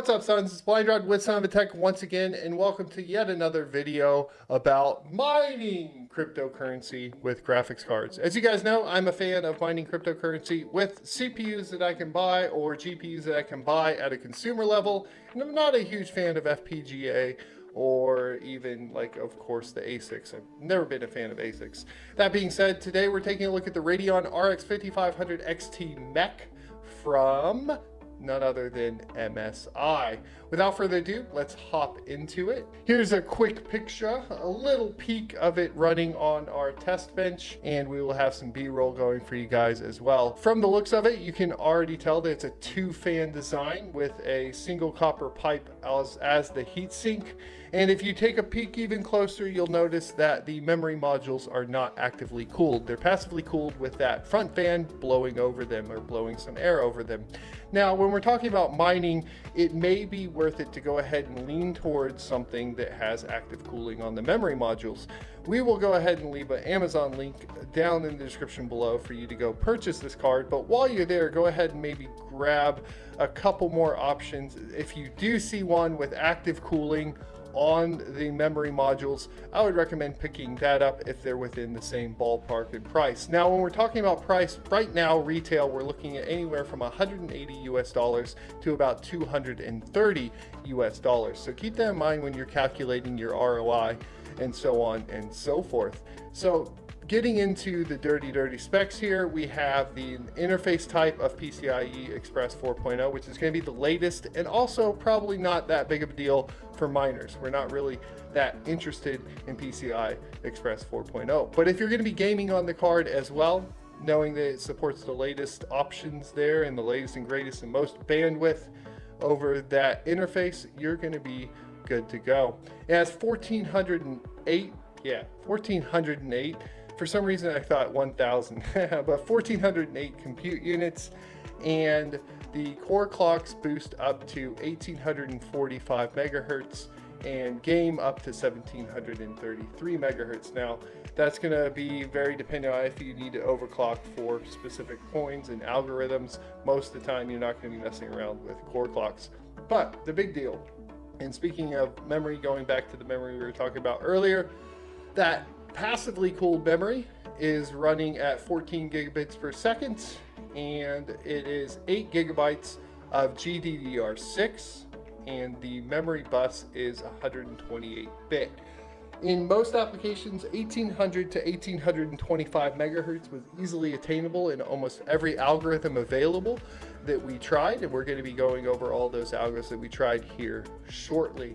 what's up sons? It's Blindrun with Son of a Tech once again and welcome to yet another video about mining cryptocurrency with graphics cards. As you guys know, I'm a fan of mining cryptocurrency with CPUs that I can buy or GPUs that I can buy at a consumer level and I'm not a huge fan of FPGA or even like of course the ASICs. I've never been a fan of ASICs. That being said, today we're taking a look at the Radeon RX 5500 XT Mech from none other than MSI. Without further ado, let's hop into it. Here's a quick picture, a little peek of it running on our test bench, and we will have some B-roll going for you guys as well. From the looks of it, you can already tell that it's a two-fan design with a single copper pipe as, as the heatsink. And if you take a peek even closer, you'll notice that the memory modules are not actively cooled. They're passively cooled with that front fan blowing over them or blowing some air over them. Now, when we're talking about mining, it may be worth it to go ahead and lean towards something that has active cooling on the memory modules. We will go ahead and leave an Amazon link down in the description below for you to go purchase this card. But while you're there, go ahead and maybe grab a couple more options. If you do see one with active cooling on the memory modules, I would recommend picking that up if they're within the same ballpark in price. Now, when we're talking about price, right now, retail, we're looking at anywhere from 180 US dollars to about 230 US dollars. So keep that in mind when you're calculating your ROI and so on and so forth. So Getting into the dirty, dirty specs here, we have the interface type of PCIe Express 4.0, which is going to be the latest and also probably not that big of a deal for miners. We're not really that interested in PCI Express 4.0. But if you're going to be gaming on the card as well, knowing that it supports the latest options there and the latest and greatest and most bandwidth over that interface, you're going to be good to go. It has 1408, yeah, 1408 for some reason I thought 1000, but 1408 compute units and the core clocks boost up to 1845 megahertz and game up to 1733 megahertz. Now, that's going to be very dependent on if you need to overclock for specific coins and algorithms. Most of the time, you're not going to be messing around with core clocks. But the big deal, and speaking of memory, going back to the memory we were talking about earlier, that passively cooled memory is running at 14 gigabits per second and it is 8 gigabytes of GDDR6 and the memory bus is 128 bit. In most applications, 1800 to 1825 megahertz was easily attainable in almost every algorithm available that we tried, and we're going to be going over all those algorithms that we tried here shortly.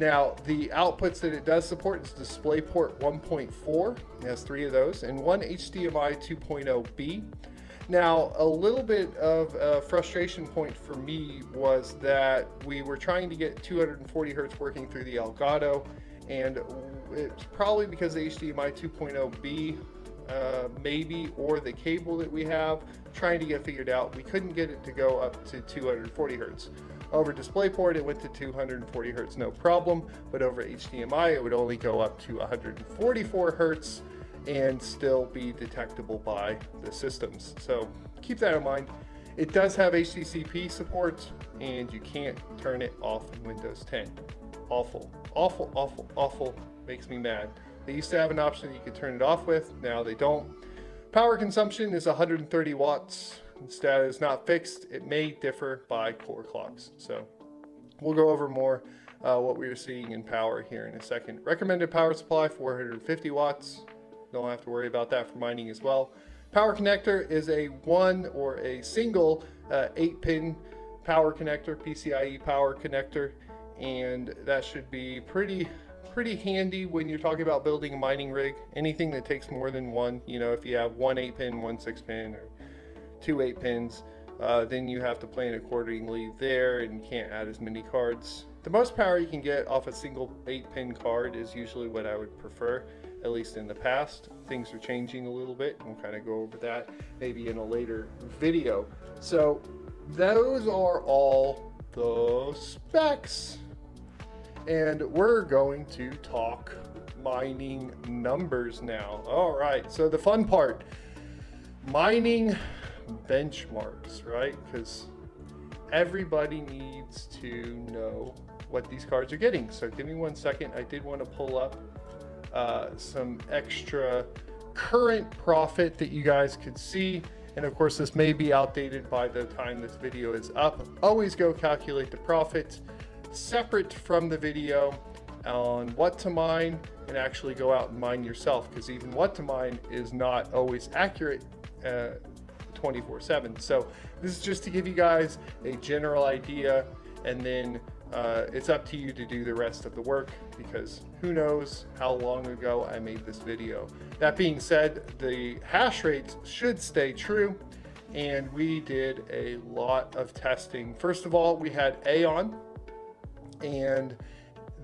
Now, the outputs that it does support is DisplayPort 1.4, it has three of those, and one HDMI 2.0B. Now, a little bit of a frustration point for me was that we were trying to get 240 hertz working through the Elgato, and it's probably because the HDMI 2.0B uh, maybe, or the cable that we have, trying to get figured out. We couldn't get it to go up to 240 hertz. Over DisplayPort, it went to 240 hertz, no problem, but over HDMI, it would only go up to 144 hertz and still be detectable by the systems. So keep that in mind. It does have HDCP support and you can't turn it off in Windows 10. Awful, awful, awful, awful, makes me mad. They used to have an option you could turn it off with, now they don't. Power consumption is 130 watts status is not fixed. It may differ by core clocks. So we'll go over more uh, what we are seeing in power here in a second. Recommended power supply 450 watts. Don't have to worry about that for mining as well. Power connector is a one or a single uh, eight pin power connector, PCIe power connector, and that should be pretty pretty handy when you're talking about building a mining rig. Anything that takes more than one, you know, if you have one eight pin, one six pin, or two 8 pins, uh, then you have to plan accordingly there and you can't add as many cards. The most power you can get off a single 8 pin card is usually what I would prefer, at least in the past. Things are changing a little bit, we'll kind of go over that maybe in a later video. So those are all the specs. And we're going to talk mining numbers now. All right, so the fun part, mining benchmarks, right? Because everybody needs to know what these cards are getting. So give me one second. I did want to pull up uh, some extra current profit that you guys could see. And of course, this may be outdated by the time this video is up. Always go calculate the profit separate from the video on what to mine and actually go out and mine yourself because even what to mine is not always accurate uh, 24 7. So this is just to give you guys a general idea and then uh, it's up to you to do the rest of the work because who knows how long ago I made this video. That being said, the hash rates should stay true and we did a lot of testing. First of all, we had Aeon and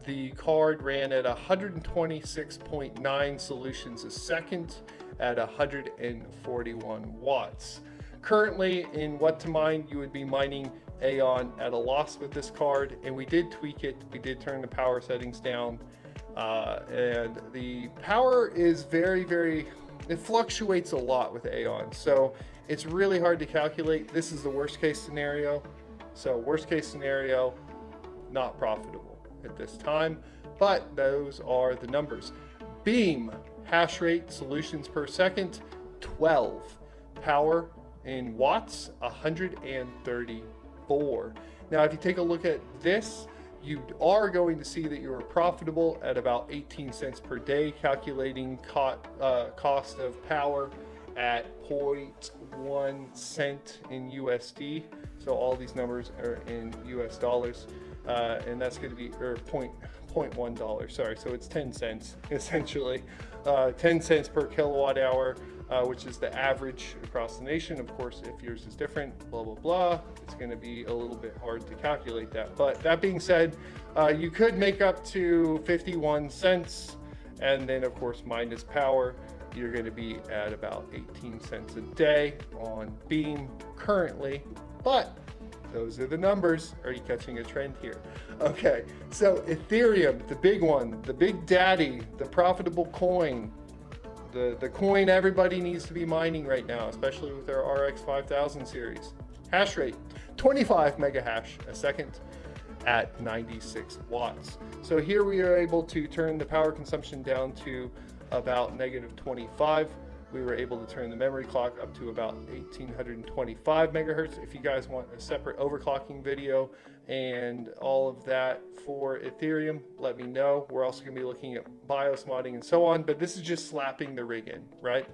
the card ran at 126.9 solutions a second at 141 watts. Currently in what to mine, you would be mining Aeon at a loss with this card and we did tweak it. We did turn the power settings down uh, and the power is very, very, it fluctuates a lot with Aeon. So it's really hard to calculate. This is the worst case scenario. So worst case scenario, not profitable at this time, but those are the numbers. Beam, hash rate, solutions per second, 12. Power in watts, 134. Now, if you take a look at this, you are going to see that you are profitable at about 18 cents per day, calculating co uh, cost of power at 0.1 cent in USD. So all these numbers are in US dollars uh, and that's going to be or point point one dollar. Sorry, so it's ten cents essentially, uh, ten cents per kilowatt hour, uh, which is the average across the nation. Of course, if yours is different, blah blah blah, it's going to be a little bit hard to calculate that. But that being said, uh, you could make up to 51 cents, and then of course minus power you're going to be at about 18 cents a day on Beam currently, but those are the numbers. Are you catching a trend here? Okay, so Ethereum, the big one, the big daddy, the profitable coin, the, the coin everybody needs to be mining right now, especially with their RX 5000 series. Hash rate, 25 mega hash a second at 96 watts. So here we are able to turn the power consumption down to about negative 25 we were able to turn the memory clock up to about 1825 megahertz. If you guys want a separate overclocking video and all of that for Ethereum, let me know. We're also gonna be looking at BIOS modding and so on, but this is just slapping the rig in, right?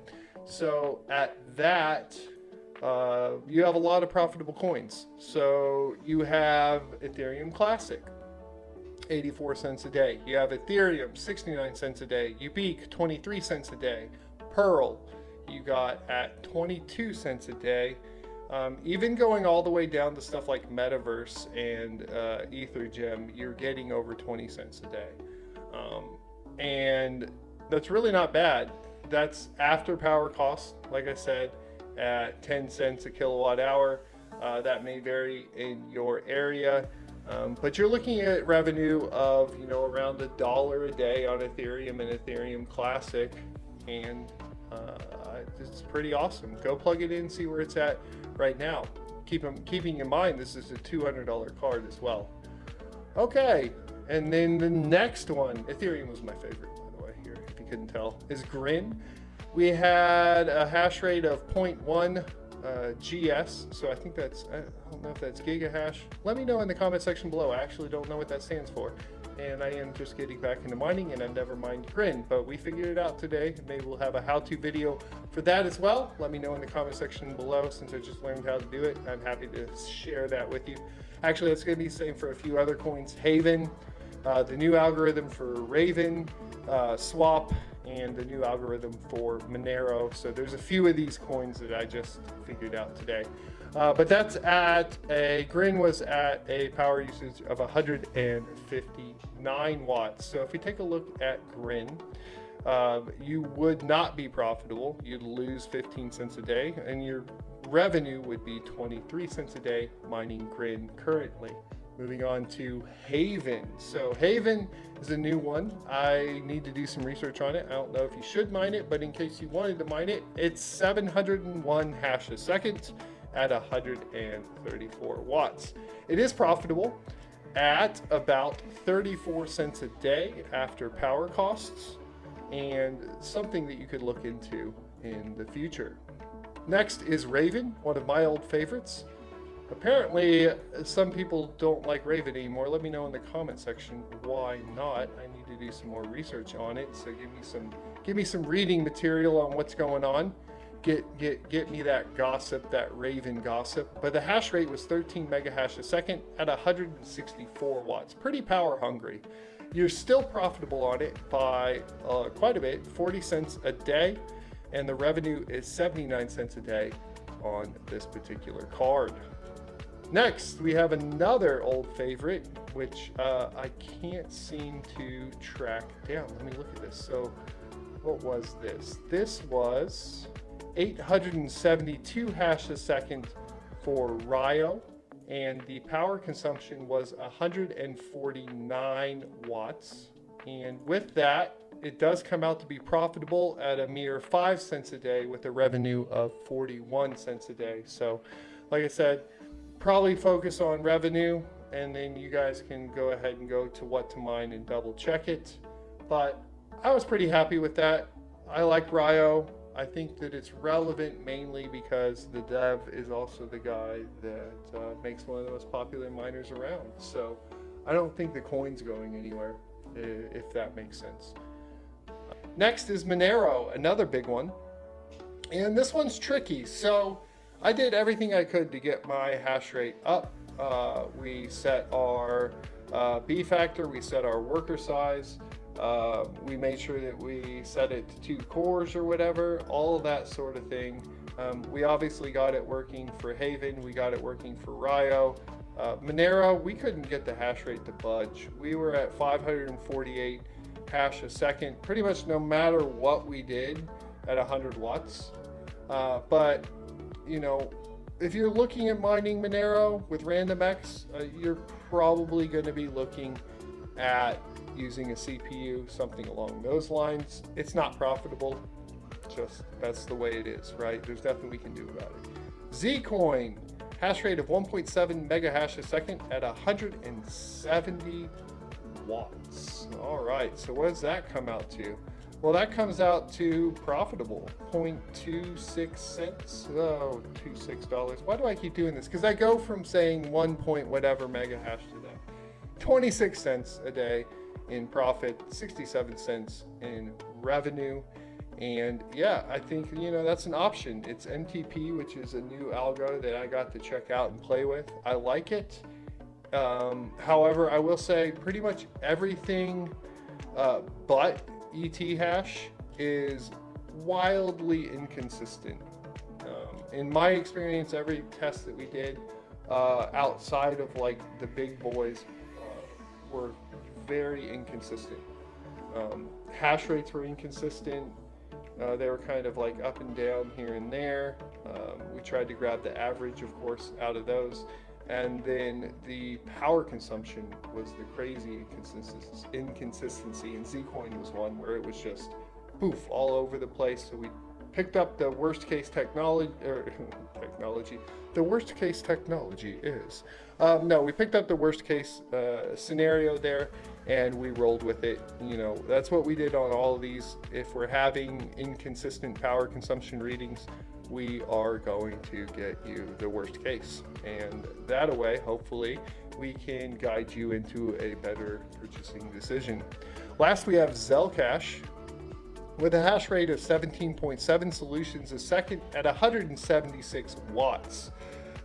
So at that, uh, you have a lot of profitable coins. So you have Ethereum Classic, 84 cents a day. You have Ethereum, 69 cents a day. Ubiq, 23 cents a day. Pirl, you got at 22 cents a day. Um, even going all the way down to stuff like Metaverse and uh, EtherGem, you're getting over 20 cents a day. Um, and that's really not bad. That's after power cost, like I said, at 10 cents a kilowatt hour. Uh, that may vary in your area. Um, but you're looking at revenue of, you know, around a dollar a day on Ethereum and Ethereum Classic. And uh, it's pretty awesome. Go plug it in, see where it's at right now. Keep them, keeping in mind this is a $200 card as well. Okay, and then the next one, Ethereum was my favorite, by the way, here, if you couldn't tell, is Grin. We had a hash rate of 0.1 uh, GS, so I think that's, I don't know if that's gigahash. Let me know in the comment section below. I actually don't know what that stands for and I am just getting back into mining and I've never mined Grin, but we figured it out today. Maybe we'll have a how-to video for that as well. Let me know in the comment section below since I just learned how to do it. I'm happy to share that with you. Actually, it's going to be the same for a few other coins. Haven, uh, the new algorithm for Raven, uh, Swap, and the new algorithm for Monero. So there's a few of these coins that I just figured out today. Uh, but that's at a, Grin was at a power usage of 159 watts. So if we take a look at Grin, uh, you would not be profitable. You'd lose 15 cents a day and your revenue would be 23 cents a day mining Grin currently. Moving on to Haven. So Haven is a new one. I need to do some research on it. I don't know if you should mine it, but in case you wanted to mine it, it's 701 hash a second at 134 watts. It is profitable at about 34 cents a day after power costs and something that you could look into in the future. Next is Raven, one of my old favorites. Apparently, some people don't like Raven anymore. Let me know in the comment section why not. I need to do some more research on it. So give me some give me some reading material on what's going on. Get get get me that gossip, that Raven gossip. But the hash rate was 13 megahash a second at 164 watts. Pretty power hungry. You're still profitable on it by uh, quite a bit, 40 cents a day, and the revenue is 79 cents a day on this particular card. Next, we have another old favorite, which uh, I can't seem to track down. Let me look at this. So what was this? This was 872 hash a second for Ryo, and the power consumption was 149 watts. And with that, it does come out to be profitable at a mere 5 cents a day with a revenue of 41 cents a day. So, like I said, probably focus on revenue and then you guys can go ahead and go to what to mine and double check it. But I was pretty happy with that. I like Ryo. I think that it's relevant mainly because the dev is also the guy that uh, makes one of the most popular miners around. So I don't think the coin's going anywhere, if that makes sense. Next is Monero, another big one. And this one's tricky. So I did everything I could to get my hash rate up. Uh, we set our uh, B factor, we set our worker size, uh, we made sure that we set it to two cores or whatever, all that sort of thing. Um, we obviously got it working for Haven, we got it working for Ryo. Uh, Monero, we couldn't get the hash rate to budge. We were at 548 hash a second, pretty much no matter what we did at 100 watts. Uh, but you know, if you're looking at mining Monero with RandomX, uh, you're probably going to be looking at using a CPU, something along those lines. It's not profitable, just that's the way it is, right? There's nothing we can do about it. Zcoin, hash rate of 1.7 mega hash a second at 170 watts. All right, so what does that come out to? Well, that comes out to profitable, 0.26 cents. Oh, $26. Why do I keep doing this? Because I go from saying 1 point whatever mega hash to that. 26 cents a day in profit, 67 cents in revenue. And yeah, I think, you know, that's an option. It's MTP, which is a new algo that I got to check out and play with. I like it. Um, however, I will say pretty much everything uh, but ET hash is wildly inconsistent. Um, in my experience, every test that we did uh, outside of like the big boys uh, were very inconsistent. Um, hash rates were inconsistent. Uh, they were kind of like up and down here and there. Um, we tried to grab the average, of course, out of those. And then the power consumption was the crazy inconsistency. And Zcoin was one where it was just poof all over the place. So we picked up the worst case technology, er, technology. The worst case technology is. Um, no, we picked up the worst case uh, scenario there and we rolled with it. You know, that's what we did on all of these. If we're having inconsistent power consumption readings, we are going to get you the worst case. And that way, hopefully, we can guide you into a better purchasing decision. Last, we have Zelcash with a hash rate of 17.7 solutions a second at 176 watts.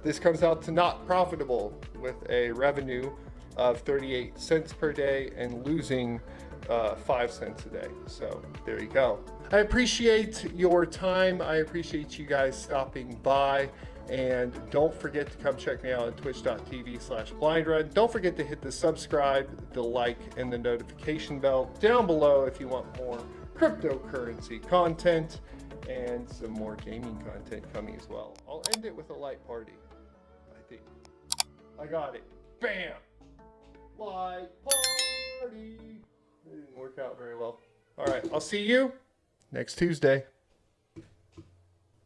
This comes out to not profitable with a revenue of 38 cents per day and losing uh, five cents a day. So there you go. I appreciate your time. I appreciate you guys stopping by. And don't forget to come check me out on twitch.tv slash blindrun. Don't forget to hit the subscribe, the like, and the notification bell down below if you want more cryptocurrency content and some more gaming content coming as well. I'll end it with a light party, I think. I got it. Bam! Party! It didn't work out very well. All right, I'll see you next Tuesday.